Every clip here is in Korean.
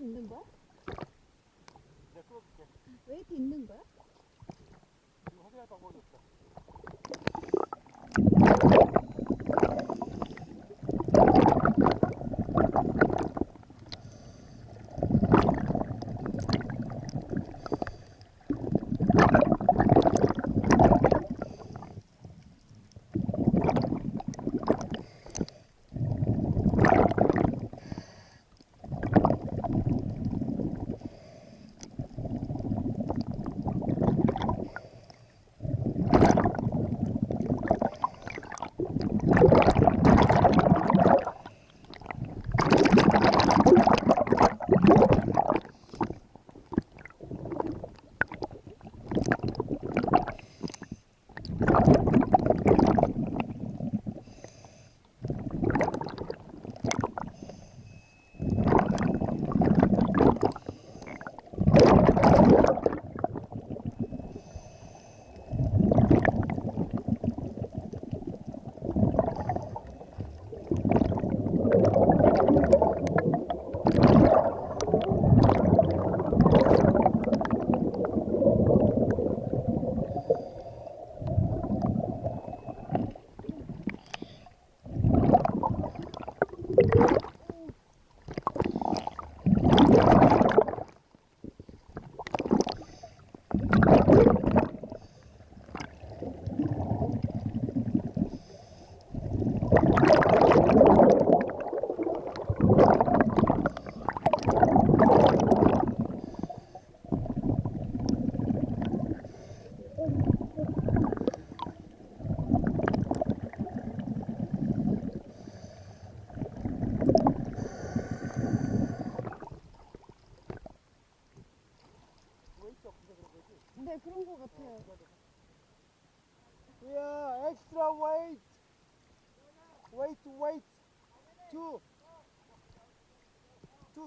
있는 거야? 웨이트 있는 거야?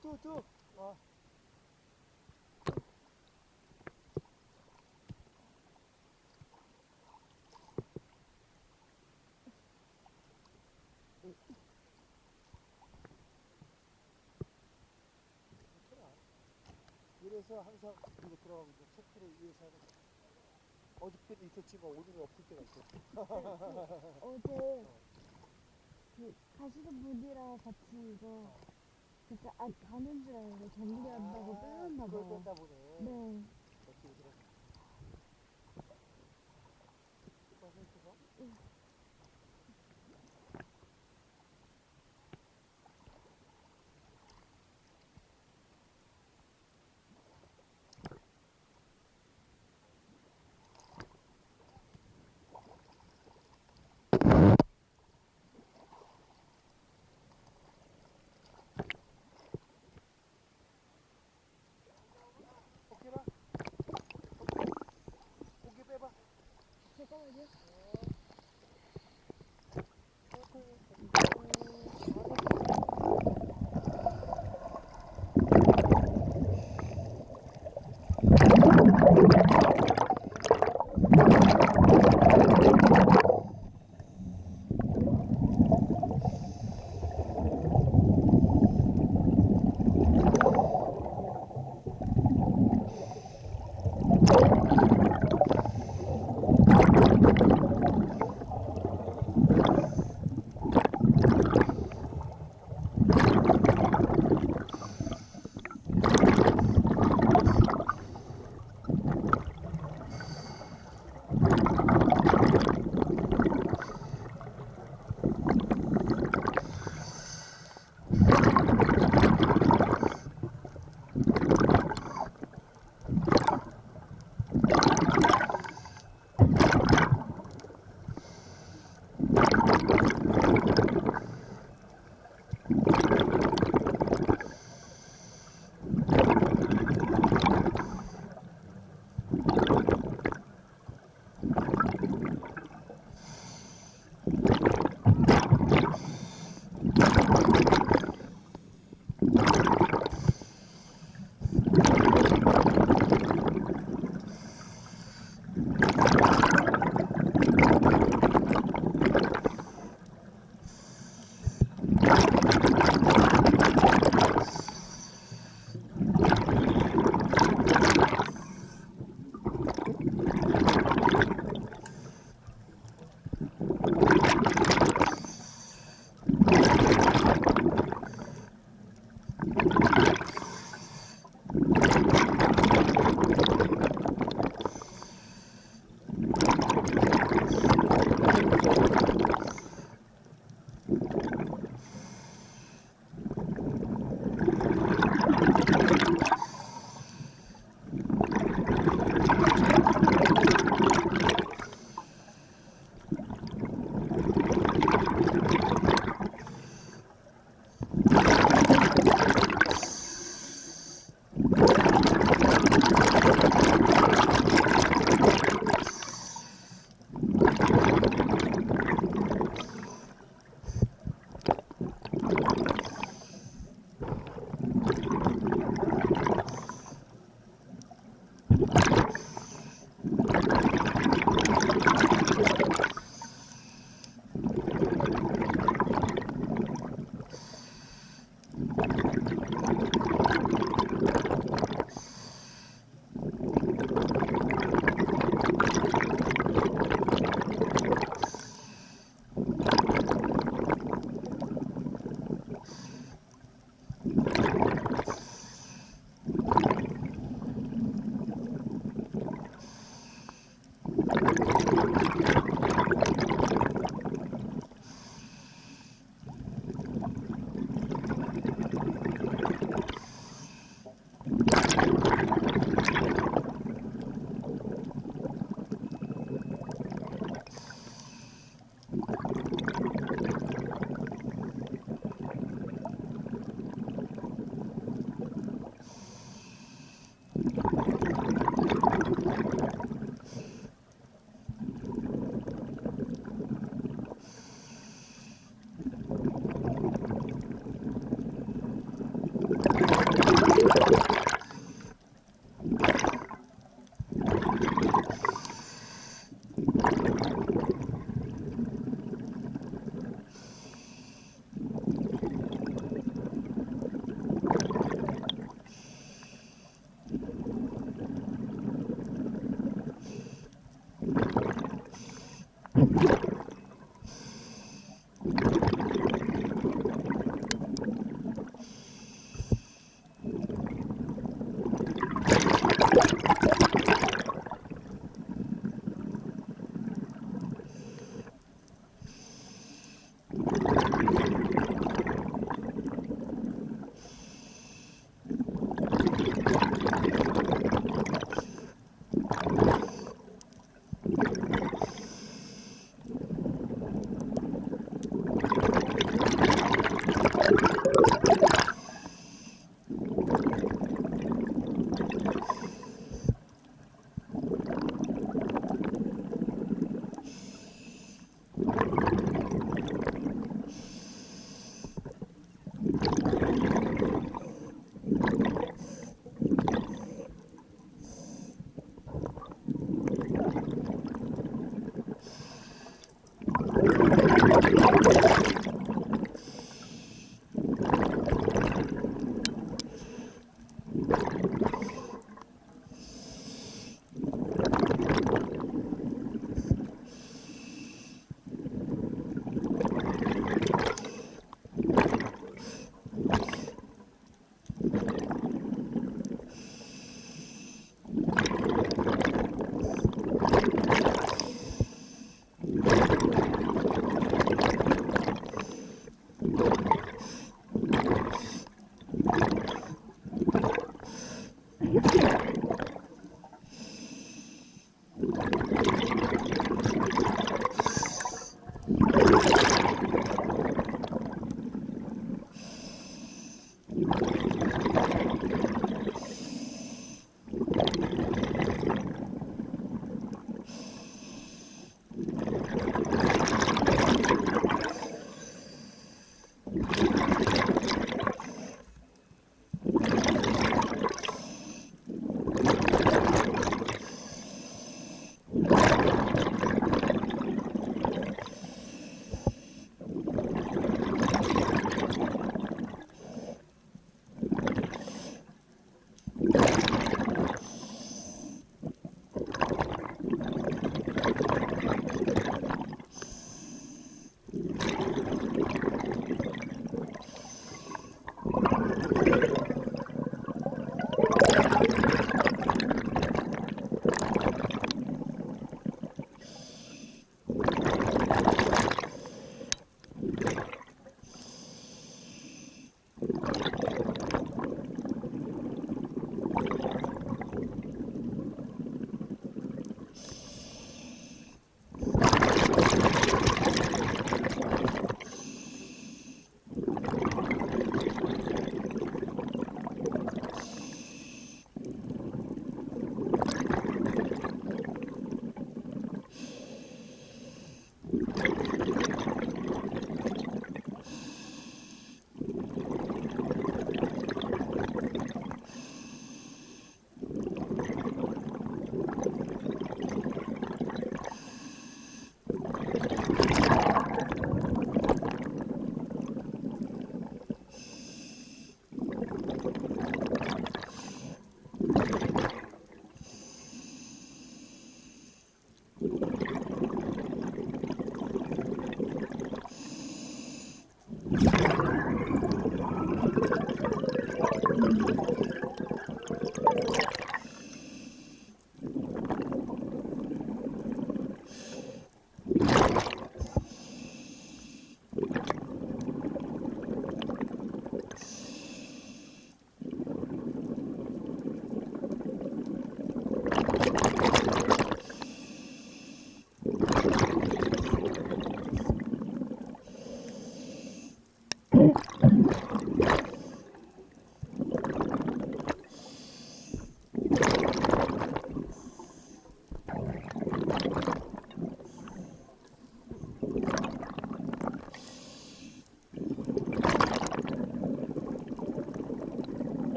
Two. 어. 이래서 항상 이거 들어가고 이제 체크를 위해서 하는 거야. 어저께는 있었지만 오늘은 없을 때가 있어. 어제 그 가시는 분이랑 같이 이거 진짜 안 가는 줄 알고 정리한다고 빼놨나 그걸 봐요. 뺐다 보네. 네. Молодец.